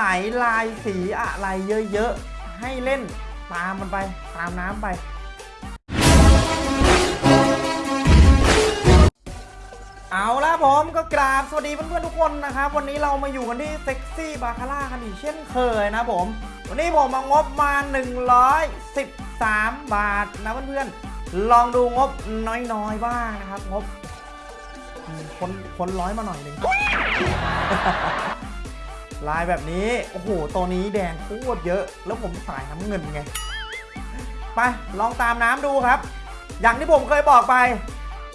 ไหนลายสีอะไรเยอะๆ ให้เล่นตามมันไปตามน้ำไปเอาละผมก็กราบสวัสดีเพื่อนๆทุกคนนะครับ วันนี้เรามาอยู่กันที่เซ็กซี่บาคาร่ากันอีกเช่นเคยนะผม วันนี้ผมมางบมา 113 บาทนะเพื่อนๆลองดูงบน้อยๆบ้างนะครับ งบคนคนร้อยมาหน่อยหนึ่ง ลายแบบนี้ โอ้โห ตัวนี้แดงโคตรเยอะ แล้วผมสายน้ำเงินไง ไป ลองตามน้ำดูครับ อย่างที่ผมเคยบอกไป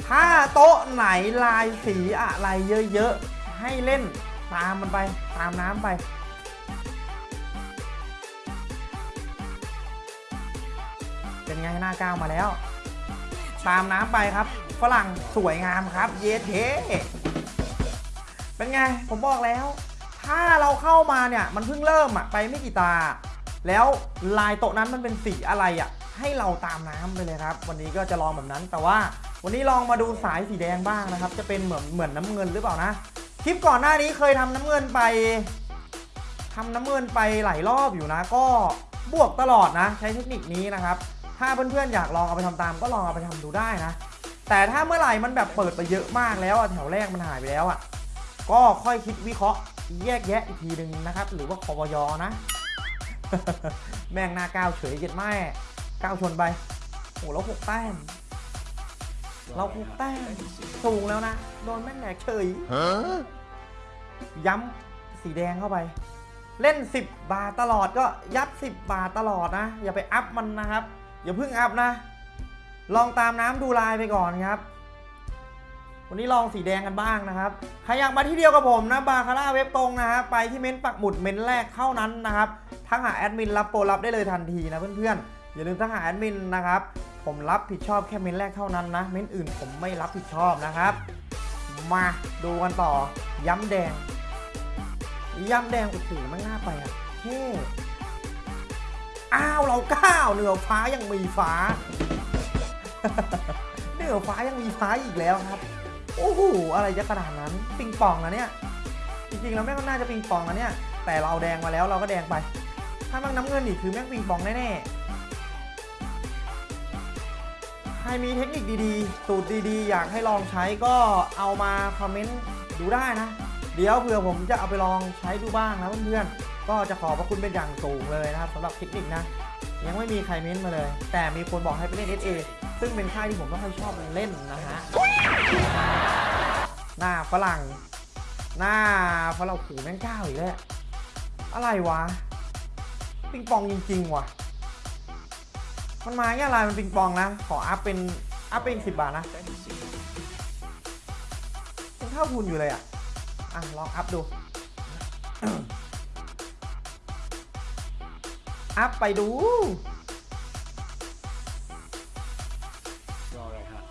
ถ้าโต๊ะไหนลายสีอะไรเยอะๆ ให้เล่นตามมันไป ตามน้ำไปเป็นไงหน้าก้าวมาแล้ว ตามน้ำไปครับ ฝรั่งสวยงามครับ เยเทเป็นไง ผมบอกแล้ว ถ้าเราเข้ามาเนี่ยมันเพิ่งเริ่มอะไปไม่กี่ตา แล้วลายโต๊ะนั้นมันเป็นสีอะไรอะให้เราตามน้ำไปเลยครับ วันนี้ก็จะลองแบบนั้น แต่ว่าวันนี้ลองมาดูสายสีแดงบ้างนะครับ จะเป็นเหมือนเหมือนน้ำเงินหรือเปล่านะ คลิปก่อนหน้านี้เคยทำน้ำเงินไปทำน้ำเงินไปหลายรอบอยู่นะ ก็บวกตลอดนะ ใช้เทคนิคนี้นะครับ ถ้าเพื่อนๆอยากลองเอาไปทำตาม ก็ลองเอาไปทำดูได้นะ แต่ถ้าเมื่อไหร่มันแบบเปิดไปเยอะมากแล้วอะแถวแรกมันหายไปแล้วอะก็ค่อยคิดวิเคราะห์ แยกแยะอีกทีหนึ่งนะครับ หรือว่าคอวยนะ แม่งหน้าก้าวเฉยเย็ดแม่ก้าวชนไปโอ้แล้วหกแต้มเราหกแต้มสูงแล้วนะ โดนแม่งแหลกเฉยย้ำสีแดงเข้าไป เล่น 10 บาทตลอดก็ยัด 10 บาทตลอดนะ อย่าไป up มันนะครับ อย่าเพิ่ง up นะ ลองตามน้ำดูลายไปก่อนครับ วันนี้ลองสีแดงกันบ้างนะครับ ใครอยากมาที่เดียวกับผมนะบาคาร่าเว็บตรงนะฮะไปที่เม้นต์ปักหมุดเม้นต์แรกเท่านั้นนะครับทักหาแอดมินรับโปรรับได้เลยทันทีนะเพื่อนๆอย่าลืมทักหาแอดมินนะครับผมรับผิดชอบแค่เม้นต์แรกเท่านั้นนะเม้นต์อื่นผมไม่รับผิดชอบนะครับ มาดูกันต่อ ย้ำแดง ย้ำแดงโอ้โหไม่น่าไปอะเท่อ้าวเราก้าวเหนือฟ้ายังมีฟ้า เหนือฟ้ายังมีฟ้าอีกแล้วครับ โอ้โหอะไรจะขนาดนั้นปิงปองนะเนี่ยจริงๆแล้วแม่งก็น่าจะปิงปองนะเนี่ย แต่เราแดงมาแล้วเราก็แดงไป ถ้าแม่งน้ำเงินอีกคือแม่งปิงปองแน่ๆใครมีเทคนิคดีๆ สูตรดีๆ อยากให้ลองใช้ก็เอามาคอมเมนต์ดูได้นะ เดี๋ยวเผื่อผมจะเอาไปลองใช้ดูบ้างนะเพื่อนๆก็จะขอบพระคุณเป็นอย่างสูงเลยนะครับสำหรับเทคนิคนะยังไม่มีใครเม้นมาเลย แต่มีคนบอกให้ไปเล่น SA ซึ่งเป็นค่ายที่ผมไม่ค่อยชอบเล่นนะฮะ หน้าฝรั่ง หน้าฝรั่งขู่แม่งก้าวอีกแล้ว อะไรวะ ปิงปองจริงๆว่ะ มันมาแค่ลายมันปิงปองนะ ขออัพเป็นอัพเป็นสิบบาทนะยังเท่าทุนอยู่เลยอะ อะ ลองอัพดู อัพไปดูรอเลยรครับ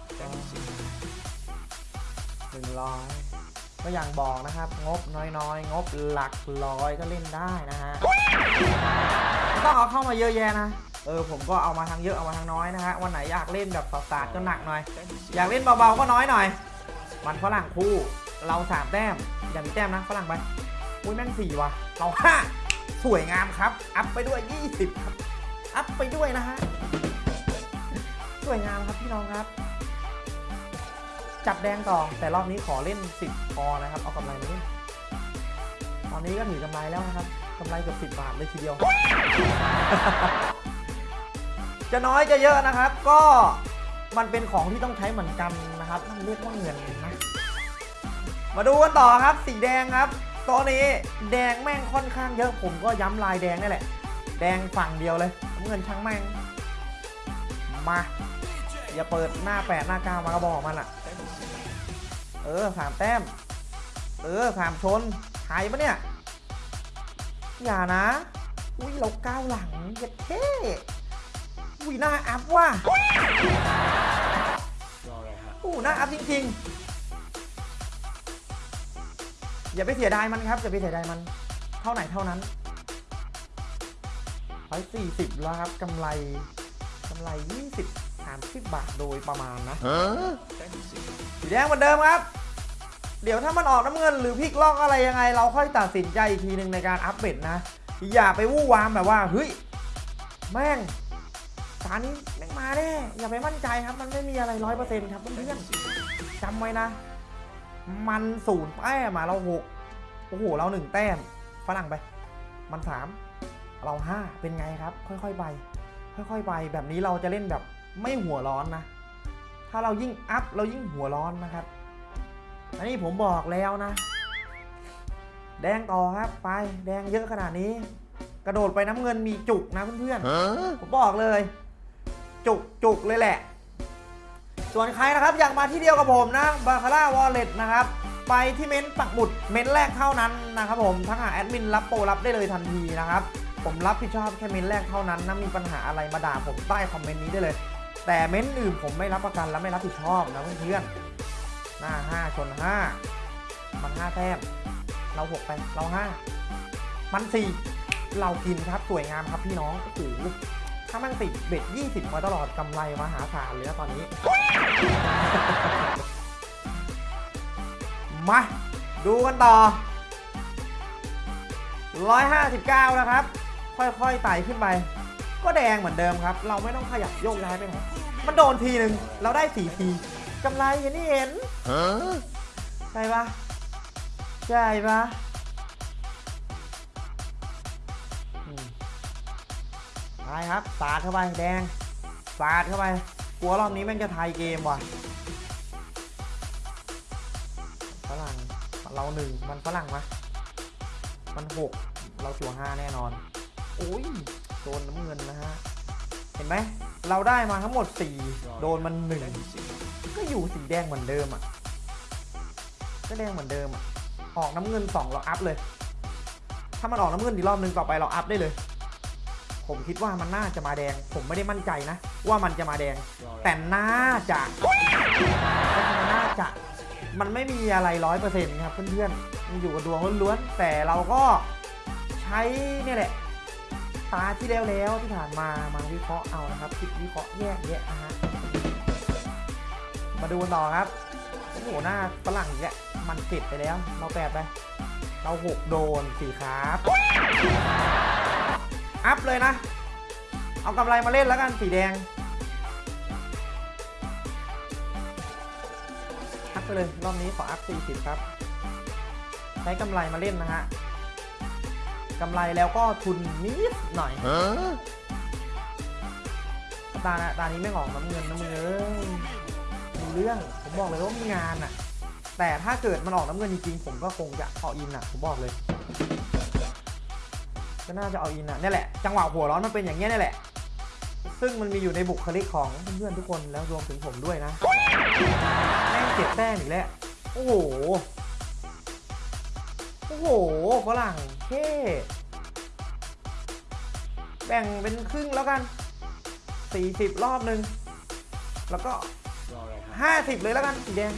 100 ก็อย่างบอกนะครับ งบน้อยๆ งบหลักร้อยก็เล่นได้นะฮะต้องเอาเข้ามาเยอะแยะนะเออผมก็เอามาทั้งเยอะเอามาทั้งน้อยนะฮะวันไหนอยากเล่นแบบสาดก็หนักหน่อย อยากเล่นเบาๆก็น้อยหน่อย มันฝรั่งคู่เราสามแต้มอย่ามีแต้มนะฝรั่งไปอุ้ยแม่งสี่ว่ะเราห้าสวยงามครับ อัพไปด้วย 20 ครับ อัพไปด้วยนะฮะ สวยงามครับพี่น้องครับ จับแดงต่อ แต่รอบนี้ขอเล่น 10พอนะครับ เอากำไรมาเล่นตอนนี้ก็ถือกำไรแล้วนะครับกำไรเกือบ10 บาทเลยทีเดียว จะน้อยจะเยอะนะครับ ก็มันเป็นของที่ต้องใช้เหมือนกันนะครับต้องเรียกว่าเงินนะ มาดูกันต่อครับ สีแดงครับตัวนี้แดงแม่งค่อนข้างเยอะผมก็ย้ำลายแดงนี่แหละ แดงฝั่งเดียวเลยเงินช่างแม่ง มา อย่าเปิดหน้าแปดหน้าเก้ามากระบอกมันอะ เออสามแต้ม เออสามชนหายปะเนี่ย อย่านะ อุ้ยเราก้าวหลังเย็ดเท่อุ้ยหน้าอัพว่ะอู้หน้าอัพจริงๆ อย่าไปเสียดายมันครับ อย่าไปเสียดายมัน เท่าไหนเท่านั้นร้อยสี่สิบแล้วครับกำไรกำไรยี่สิบ สามสิบบาทโดยประมาณนะสีแดงเหมือนเดิมครับ เดี๋ยวถ้ามันออกน้ำเงินหรือพลิกล็อกอะไรยังไง เราค่อยตัดสินใจอีกทีหนึ่งในการอัพเบดนะ อย่าไปวู่วามแบบว่าเฮ้ยแม่งตานี้แม่งมาแน่อย่าไปมั่นใจครับ มันไม่มีอะไรร้อยเปอร์เซ็นต์ครับเพื่อนๆจำไว้นะ มันศูนย์แต้มมาเราหกโอ้โห เราหนึ่งแต้มฝรั่งไป มันสามเราห้าเป็นไงครับ ค่อยๆไป ค่อยๆไป แบบนี้เราจะเล่นแบบ ไม่หัวร้อนนะ ถ้าเรายิ่งอัพเรายิ่งหัวร้อนนะครับ อันนี้ผมบอกแล้วนะ แดงต่อครับ ไปแดงเยอะขนาดนี้ กระโดดไปน้ำเงินมีจุกนะเพื่อนๆผมบอกเลย จุกจุกเลยแหละ ส่วนใครนะครับอยากมาที่เดียวกับผมนะบาคาร่าวอลเล็ตนะครับไปที่เม้นต์ปักหมุดเม้นต์แรกเท่านั้นนะครับผมทักหาแอดมินรับโปรรับได้เลยทันทีนะครับ ผมรับผิดชอบแค่เม้นต์แรกเท่านั้นนะมีปัญหาอะไรมาด่าผมใต้คอมเมนต์นี้ได้เลย แต่เม้นอื่นผมไม่รับประกันและไม่รับผิดชอบนะเพื่อนๆหน้า 5 ชน 5 มัน 5 แต้ม เรา 6 ไป เรา 5 มัน 4 เรากินครับ สวยงามครับพี่น้องโอ้โหถ้ามันติดเบ็ด 20 มาตลอดกำไรมหาศาลเลยนะตอนนี้ มา ดูกันต่อ 159 นะครับ ค่อยๆไต่ขึ้นไป ก็แดงเหมือนเดิมครับ เราไม่ต้องขยับโยกย้ายไปไหนมันโดนทีหนึ่งเราได้สี่ทีกำไรเห็นนี่เห็นใช่ปะใช่ปะอืมไปครับสาดเข้าไปแดงสาดเข้าไปกลัวรอบนี้แม่งจะไทยเกมว่ะฝรั่งเราหนึ่งมันฝรั่งมะมันหกเราจั่วห้าแน่นอนโอ้ย โดนน้ำเงินนะฮะ เห็นไหม เราได้มาทั้งหมด 4 โดนมันหนึ่งก็อยู่สีแดงเหมือนเดิมอะ ก็แดงเหมือนเดิมอะ ออกน้ำเงิน 2 เราอัพเลย ถ้ามันออกน้ำเงินอีกรอบนึงต่อไปเราอัพได้เลย ผมคิดว่ามันน่าจะมาแดง ผมไม่ได้มั่นใจนะ ว่ามันจะมาแดง แต่น่าจะน่าจะ มันไม่มีอะไรร้อยเปอร์เซ็นต์ครับเพื่อนๆมันอยู่กับดวงล้วนๆ แต่เราก็ใช้เนี่ยแหละ ตาที่แล้วแล้วที่ผ่านมามาวิเคราะห์เอานะครับคิดวิเคราะห์แยกแยะนะฮะมาดูต่อครับโอ้โหหน้าฝรั่งอีกแล้วมันเจ็ดไปแล้ว เราแปดไปเราหกโดนสี่ครับอัพเลยนะ เอากำไรมาเล่นแล้วกันสีแดงอัพไปเลยรอบนี้ขออัพ40 ครับ ใช้กำไรมาเล่นนะฮะ กำไรแล้วก็ทุนนิดหน่อย ตาตานี้ไม่ออกน้ำเงินน้ำเงินมีเรื่อง ผมบอกเลยว่ามีงานอะแต่ถ้าเกิดมันออกน้ำเงินจริงๆ ผมก็คงจะเอาอินอะผมบอกเลย ก็น่าจะเอาอินอะนี่แหละ จังหวะหัวร้อนมันเป็นอย่างเงี้ยนี่แหละ ซึ่งมันมีอยู่ในบุคลิกของเพื่อนๆทุกคนแล้วรวมถึงผมด้วยนะ แม่งเจ็บแต้มอีกแล้ว โอ้โหโอ้โหฝรั่งเท่แบ่งเป็นครึ่งแล้วกัน 40 รอบหนึ่งแล้วก็ 50 เลยแล้วกันสีแดง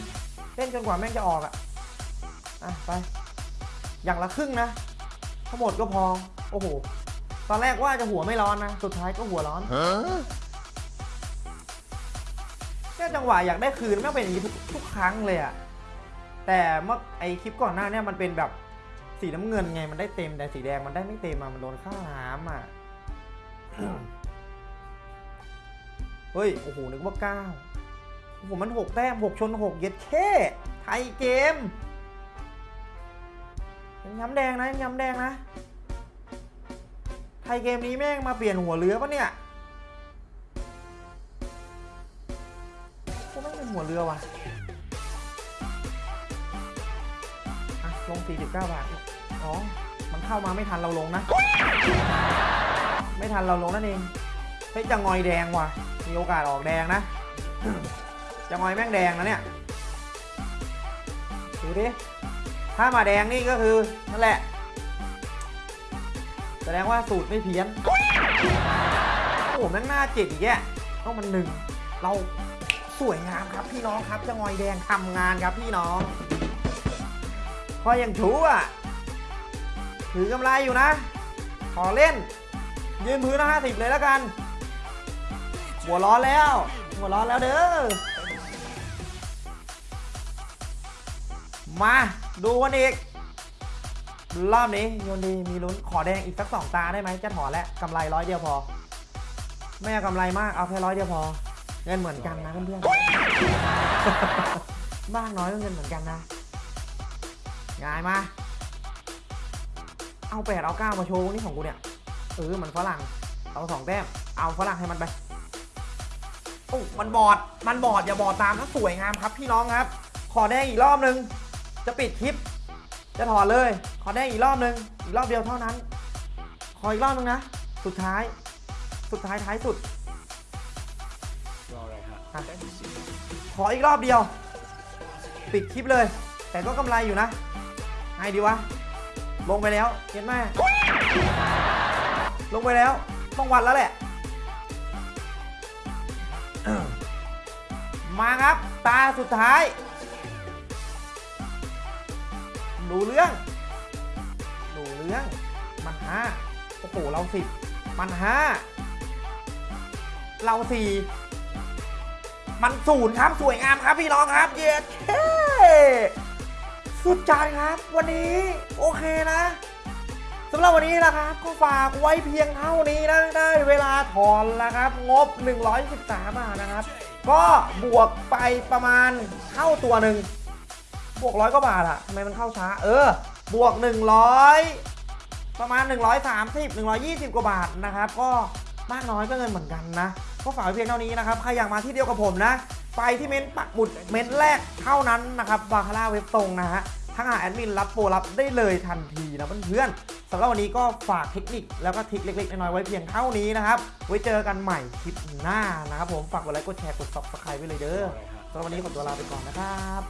เล่นจนกว่าแม่งจะออกอะอะไป อย่างละครึ่งนะ ทั้งหมดก็พอ โอ้โห ตอนแรกว่าจะหัวไม่ร้อนนะ สุดท้ายก็หัวร้อนแค่จังหวะอยากได้คืนไม่งเป็นอย่างนี้ทุกทุกครั้งเลยอะแต่เมื่อไอคลิปก่อนหน้าเนี่ยมันเป็นแบบ สีน้ำเงินไงมันได้เต็มแต่สีแดงมันได้ไม่เต็มอะมันโดนข้าวน้ำอะเฮ้ย โอ้โห นึกว่าเก้าโอ้โห มันหกแต้มหกชนหกเย็ดแค่ไทยเกมยังย้ำแดงนะยังย้ำแดงนะ ไทยเกมนี้แม่งมาเปลี่ยนหัวเรือปะเนี่ยก็ไม่เป็นหัวเรือว่ะอะลง 49 บาท อ๋อมันเข้ามาไม่ทันเราลงนะ ไม่ทันเราลงนั่นเอง เฮ้ยจะงอยแดงว่ะ มีโอกาสออกแดงนะ จะงอยแม่งแดงนะเนี่ย ดูดิ ถ้ามาแดงนี่ก็คือนั่นแหละ แสดงว่าสูตรไม่เพี้ยน โอ้โหแม่งหน้าเจ็ดอีกแยะต้องมันหนึ่ง เราสวยงามครับพี่น้องครับจะงอยแดงทำงานครับพี่น้องพออย่างชูอะ ถือกำไรอยู่นะ ขอเล่น ยืนพื้นนะห้าสิบเลยแล้วกัน หัวร้อนแล้ว หัวร้อนแล้วเด้อ มาดูกันอีก รอบนี้โยนดีมีลุ้นขอแดงอีกสักสองตาได้ไหมจะถอนแล้วกำไรร้อยเดียวพอ ไม่เอากำไรมากเอาแค่ร้อยเดียวพอ เงินเหมือนกันนะเพื่อนๆมากน้อยก็เงินเหมือนกันนะง่ายมา เอาแปดเอาเก้ามาโชว์นี่ของกูเนี่ยเออมันฝรั่งเอาสองแต้มเอาฝรั่งให้มันไปโอ้มันบอดมันบอดอย่าบอดตามนะสวยงามครับพี่น้องครับ ขอแดงอีกรอบนึง จะปิดคลิป จะถอดเลย ขอแดงอีกรอบนึง อีกรอบเดียวเท่านั้น ขออีกรอบนึงนะ สุดท้าย สุดท้ายท้ายสุดรออะไรฮะอะขออีกรอบเดียว ปิดคลิปเลย แต่ก็กำไรอยู่นะไงดีวะ ลงไปแล้วเห็นไหมลงไปแล้ว ต้องวัดแล้วแหละ มาครับ ตาสุดท้ายดูเรื่องดูเรื่อง มันห้าโอ้โหเราสิบมันห้าเราสี่มันศูนย์ครับ สวยงามครับพี่น้องครับ เย้ สุดจัดครับ วันนี้โอเคนะสำหรับวันนี้นะครับก็ฝากไว้เพียงเท่านี้นะได้เวลาถอนแล้วครับ งบ 113บาทนะครับ ก็บวกไปประมาณเท่าตัวหนึ่งบวกร้อยกว่าบาทอะทำไมมันเข้าช้า เออ บวก 100 ประมาณ 130 120 กว่าบาทนะครับ ก็มากน้อยก็เงินเหมือนกันนะ ก็ฝากไว้เพียงเท่านี้นะครับ ใครอยากมาที่เดียวกับผมนะ ไปที่เม้นต์ปักหมุดเม้นต์แรกเท่านั้นนะครับบาคาร่าเว็บตรงนะฮะทั้งหาแอดมินรับโปรรับได้เลยทันทีนะเพื่อนๆสำหรับวันนี้ก็ฝากเทคนิคแล้วก็ทริคเล็กๆ น้อยๆไว้เพียงเท่านี้นะครับ ไว้เจอกันใหม่คลิปหน้านะครับผมฝากกดไลค์กดแชร์กด subscribe ไว้เลยเด้อรออะไรฮะสำหรับวันนี้ขอตัวลาไปก่อนนะครับ